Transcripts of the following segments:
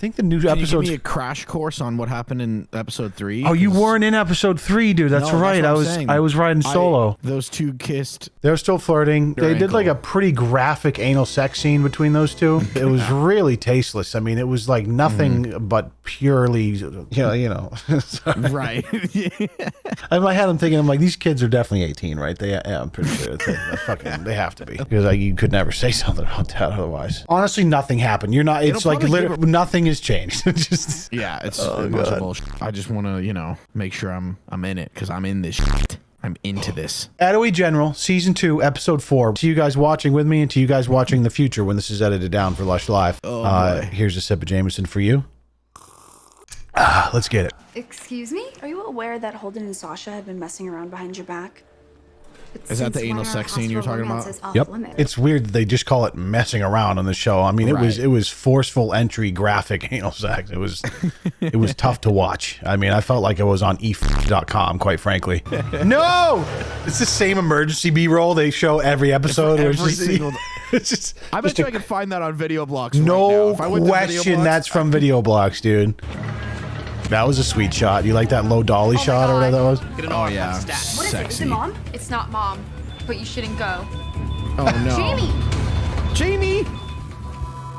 think the new Can you give episode. me a crash course on what happened in episode three? Oh, you 'Cause- weren't in episode three, dude. That's No, right. what I I'm was saying. I was riding I- solo. those two kissed. They're still flirting. Their they did like a pretty graphic anal sex scene between those two. It was really tasteless. I mean, it was like nothing Mm-hmm. but purely, yeah, you know. Right. I I had them thinking, I'm like, these kids are definitely 18, right? They, yeah, I'm pretty sure they, fucking, they have to be because like, you could never say something about that otherwise. Honestly, nothing happened. You're not. It's It'll like literally nothing has changed. Just yeah, it's Oh, a bunch of bullshit. I just want to, you know, make sure I'm I'm in it because I'm in this. Shit. I'm into this. Attaway General, season two, episode four. To you guys watching with me, and to you guys watching the future when this is edited down for Lush Live. Oh, uh, here's a sip of Jameson for you. Ah, let's get it. Excuse me? Are you aware that Holden and Sasha have been messing around behind your back? But Is that the anal sex scene you were hospital talking about? Yep. limits? It's weird that they just call it messing around on the show. I mean, it was it was forceful entry graphic anal sex. It was it was tough to watch. I mean, I felt like I was on e.com, quite frankly. no! It's the same emergency B-roll they show every episode. where it's every just- single- it's just, I bet just you a- I could find that on VideoBlocks. right now. no If I went to Video question Blocks, that's from VideoBlocks, dude. That was a sweet shot. You like that low dolly oh shot or whatever that was? Oh yeah, What is it? Is sexy. it mom? It's not mom, but you shouldn't go. Oh no, Jamie! Jamie.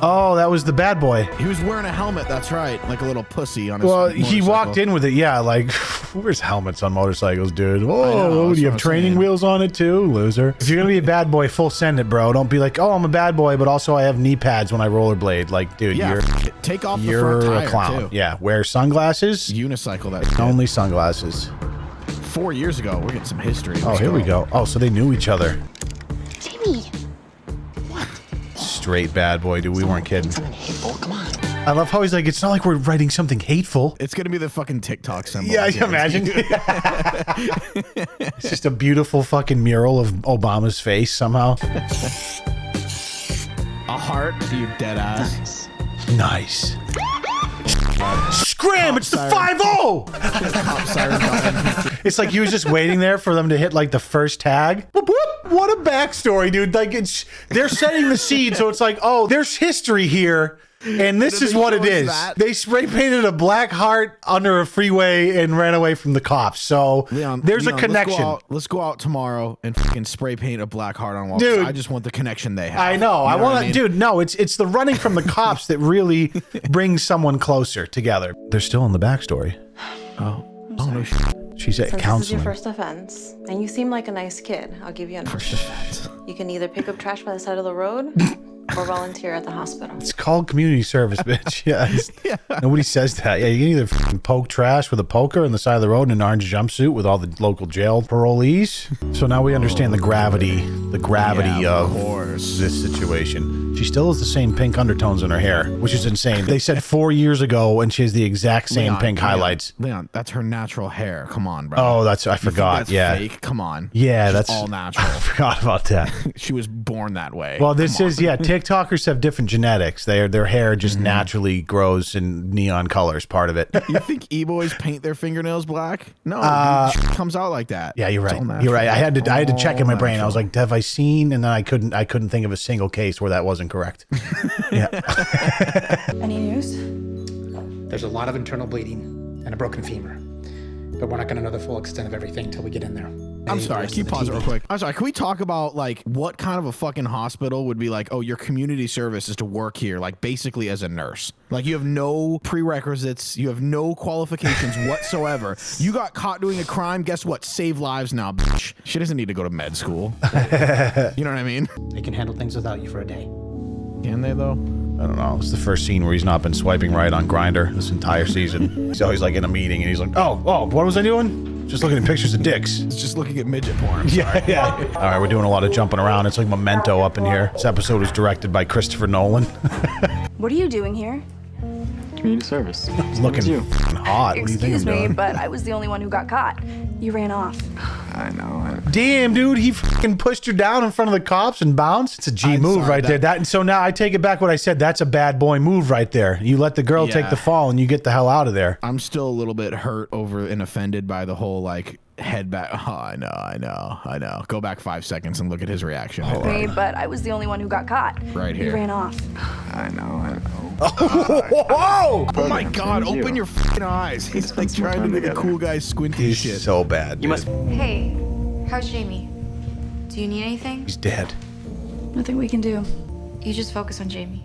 Oh, that was the bad boy. He was wearing a helmet. That's right, like a little pussy on his. Well, he walked in with it. Yeah, like where's helmets on motorcycles, dude? Oh, do you have training saying. wheels on it too, loser? If you're gonna be a bad boy, full send it, bro. Don't be like, oh, I'm a bad boy, but also I have knee pads when I rollerblade. Like, dude, Yeah, you're take off the you're a clown. too. Yeah, wear sunglasses. Unicycle that. Only sunglasses. Four years ago, we're getting some history. Oh, Let's here we go. Oh, so they knew each other. Straight bad boy, dude. We weren't kidding. Something hateful. Come on. I love how he's like, it's not like we're writing something hateful. It's gonna be the fucking TikTok symbol. Yeah, I I can imagine. it's just a beautiful fucking mural of Obama's face somehow. A heart, you dead ass. Nice. Scram! It's the siren. 5 0! Cop siren button. It's like he was just waiting there for them to hit like the first tag. Whoop, whoop. What a backstory, dude. Like it's they're setting the seed, so it's like, oh, there's history here. And this is what show it us is. that? They spray painted a black heart under a freeway and ran away from the cops. So Leon, there's Leon, a connection. Let's go, out, let's go out tomorrow and fucking spray paint a black heart on wall. Dude. I just want the connection they have. I know. You I what want to, mean? dude. No, it's it's the running from the cops that really brings someone closer together. They're still in the backstory. Oh, oh no shit. She's at Since this is your first offense, and you seem like a nice kid, I'll give you an option. You can either pick up trash by the side of the road or volunteer at the hospital. It's called community service, bitch. Yeah. it's- Nobody says that. Yeah, you can either f***ing poke trash with a poker on the side of the road in an orange jumpsuit with all the local jail parolees. So now we understand the gravity, the gravity Yeah, of of this situation. She still has the same pink undertones in her hair, which is insane. They said four years ago, and she has the exact same Leon, pink Leon, highlights. Leon, that's her natural hair. Come on, bro. Oh, that's I forgot. that's yeah, fake? Come on. yeah, She's that's all natural. I forgot about that. she was born that way. Well, this Come is on. yeah. TikTokers have different genetics. Their their hair just Mm-hmm. naturally grows in neon colors. Part of it. You think e-boys paint their fingernails black? No, Uh, dude, comes out like that. Yeah, you're right. You're right. I had to I had to check in my All brain. I was like, have I seen? And then I couldn't I couldn't think of a single case where that wasn't correct. yeah. Any news? There's a lot of internal bleeding and a broken femur. But we're not going to know the full extent of everything until we get in there. I'm sorry. the Can you pause it real quick? I'm sorry. Can we talk about like what kind of a fucking hospital would be like? Oh, your community service is to work here, like basically as a nurse. Like you have no prerequisites, you have no qualifications whatsoever. You got caught doing a crime. Guess what? Save lives now, bitch. She doesn't need to go to med school. you know what I mean? They can handle things without you for a day. Can they though? I don't know. It's the first scene where he's not been swiping right on Grindr this entire season. So he's always like in a meeting and he's like, oh, oh, what was I doing? Just looking at pictures of dicks. It's just looking at midget porn. Yeah, yeah. All right, we're doing a lot of jumping around. It's like Memento up in here. This episode was directed by Christopher Nolan. What are you doing here? Community service. He's looking you? f***ing hot. What do you think Excuse I'm me, doing? but I was the only one who got caught. You ran off. I know. I, Damn, dude, he fucking pushed her down in front of the cops and bounced. It's a G I'm move sorry, right there. that- That and so now I take it back what I said. That's a bad boy move right there. You let the girl take the fall and you get the hell out of there. I'm still a little bit hurt over and offended by the whole like head back. Oh, I know, I know, I know. Go back five seconds and look at his reaction. Sorry, but I was the only one who got caught. Right here. He here. ran off. I know, I know. Whoa! Oh my god, open you. your fucking eyes. He's like trying to time do the together. cool guy squinty He's shit. so bad. You must. dude. Hey, how's Jamie? Do you need anything? He's dead. Nothing we can do. You just focus on Jamie.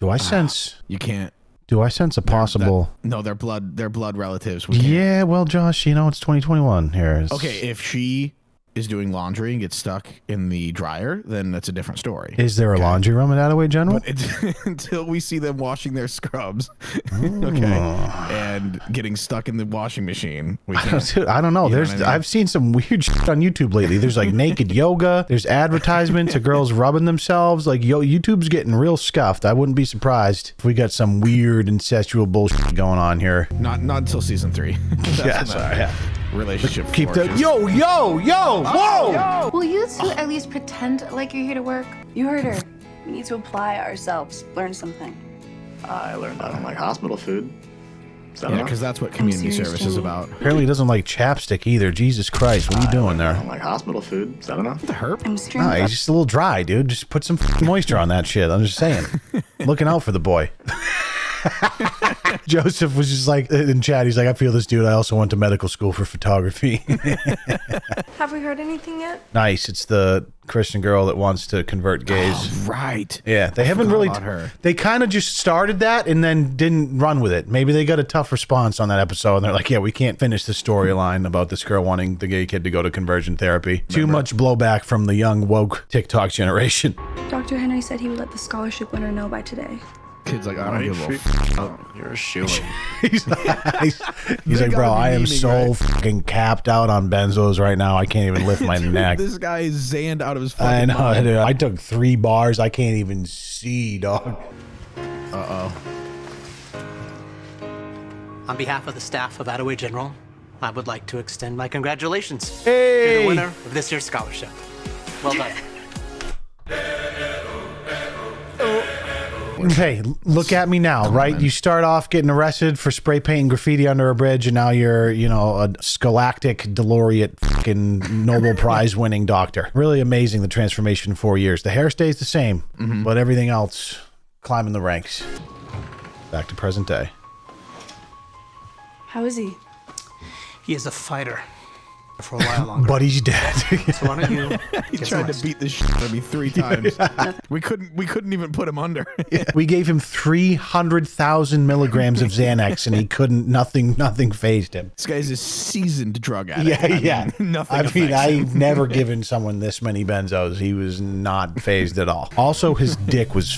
Do I sense? you can't. Do I sense a that- possible? no, they're blood. They're blood relatives. We. Yeah. Well, Josh, you know it's 2021 here. It's- Okay, if she is doing laundry and gets stuck in the dryer, then that's a different story. Is there a laundry room at Attaway General? Until we see them washing their scrubs, okay, and getting stuck in the washing machine, we can't. Dude, I don't know. You There's what I mean? I've seen some weird shit on YouTube lately. There's like naked yoga. There's advertisements of girls rubbing themselves. Like yo, YouTube's getting real scuffed. I wouldn't be surprised if we got some weird incestual bullshit going on here. Not not until season three. Yeah, sorry, yeah. Relationship. Keep the flourishes. yo yo yo whoa. Will you two at least pretend like you're here to work? You heard her. We need to apply ourselves, learn something. I learned I don't like hospital food. Is Yeah, because that's what community serious, service is about. Apparently he doesn't like chapstick either. Jesus Christ, what are you doing there? I there? don't like hospital food. Is that enough? The herp. I'm streaming. No, he's just a little dry, dude. Just put some moisture on that shit. I'm just saying. Looking out for the boy. Joseph was just like in chat. He's like, I feel this dude. I also went to medical school for photography. Have we heard anything yet? nice. It's the Christian girl that wants to convert gays. Oh, right. yeah, they haven't really. about her. They kind of just started that and then didn't run with it. Maybe they got a tough response on that episode, and they're like, "Yeah, we can't finish the storyline about this girl wanting the gay kid to go to conversion therapy." Too much blowback from the young woke TikTok generation. Dr. Henry said he would let the scholarship winner know by today. Kid's like, I don't Right, give a freak- f- Oh, you're a shoe. he's, he's, he's like, bro, I am so right?" fucking capped out on benzos right now. I can't even lift my neck. This guy is zanned out of his fucking I know. mind. dude. I took three bars. I can't even see, dog. Uh oh. On behalf of the staff of Attaway General, I would like to extend my congratulations. Hey! You're the winner of this year's scholarship. Well done. Hey, look at me now, right? You start off getting arrested for spray painting graffiti under a bridge, and now you're, you know, a scholastic laureate, fucking Nobel Prize winning doctor. Really amazing the transformation in four years. The hair stays the same, mm-hmm. but everything else climbing the ranks. Back to present day. How is he? He is a fighter for a while longer. But he's dead. so why don't you He get tried to beat the shit out of me three times. we couldn't. We couldn't even put him under. we gave him 300,000 milligrams of Xanax, and he couldn't, nothing, nothing phased him. this guy's a seasoned drug addict. Yeah, I mean, yeah. nothing. I mean, affects I've never given someone this many benzos. He was not phased at all. Also, his dick was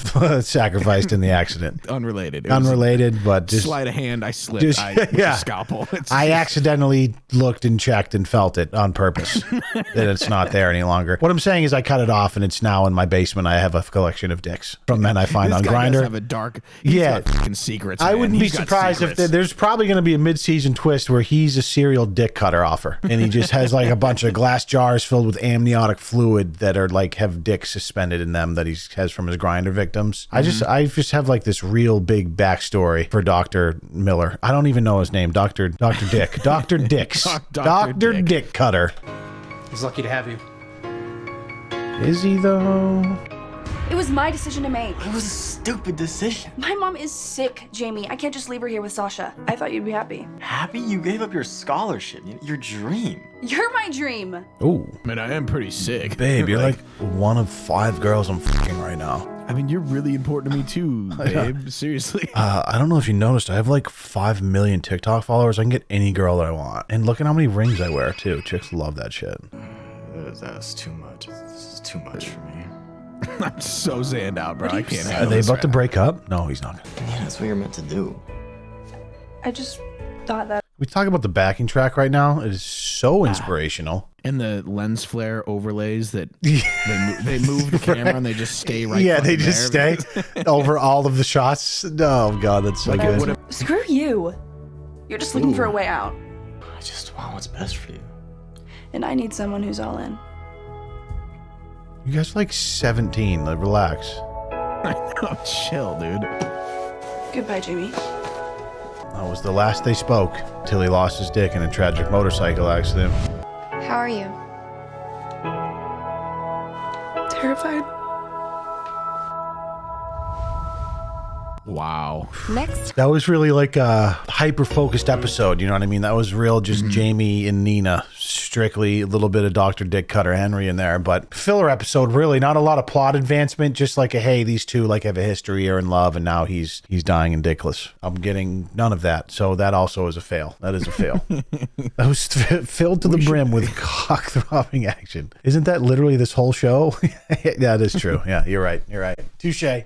sacrificed in the accident. unrelated. It was Unrelated, but just sleight of hand. I slipped. just- I, with yeah. a scalpel. It's I just- accidentally looked and checked and felt it on purpose that it's not there any longer. What I'm saying is, I cut it off and it's now in my basement. I have a collection of dicks from men I find This on Grindr. have a dark. He's Yeah. fucking secrets. I wouldn't be surprised if secrets. there- there's probably going to be a mid-season twist where he's a serial dick cutter offer, and he just has like a bunch of glass jars filled with amniotic fluid that are like have dicks suspended in them that he has from his grindr victims. I just mm-hmm. I just have like this real big backstory for Doctor Miller. I don't even know his name, Doctor Doctor Dick, Doctor Dicks, Doctor Dick. Dick Cutter. He's lucky to have you. Is he though? It was my decision to make. It was a stupid decision. My mom is sick, Jamie. I can't just leave her here with Sasha. I thought you'd be happy. Happy you gave up your scholarship, your dream. You're my dream. Ooh, I mean, I am pretty sick, babe, you're like one of five girls I'm fucking right now. I mean, you're really important to me too, babe. Seriously. Uh, I don't know if you noticed, I have like 5 million TikTok followers. I can get any girl that I want. And look at how many rings I wear, too. Chicks love that shit. That's, that's too much. This is too much for me. I'm so zanned out, bro. I can't Are handle they this about to break up? No, he's not. gonna. Yeah, that's what you're meant to do. I just thought that We talk about the backing track right now. It is so ah. inspirational. now. And the lens flare overlays that they, mo- they move the camera and they just stay right. yeah, they just there. stay over all of the shots. Oh, God, that's so Like, good. what if- screw you. You're just looking for a way out. I just want what's best for you. And I need someone who's all in. you guys are like 17. Like, relax. oh, chill, dude. Goodbye, Jamie. That was the last they spoke till he lost his dick in a tragic motorcycle accident. How are you? Terrified. Wow. Next. That was really like a hyper focused episode. You know what I mean? That was real, just mm-hmm. Jamie and Nina. Strictly a little bit of Dr. Dick Cutter Henry in there, but filler episode. Really, not a lot of plot advancement. Just like a hey, these two like have a history, are in love, and now he's he's dying and dickless. I'm getting none of that, so that also is a fail. That is a fail. that was f- filled to the brim with cock throbbing action. Isn't that literally this whole show? Yeah, that is true. Yeah, you're right. You're right. Touche.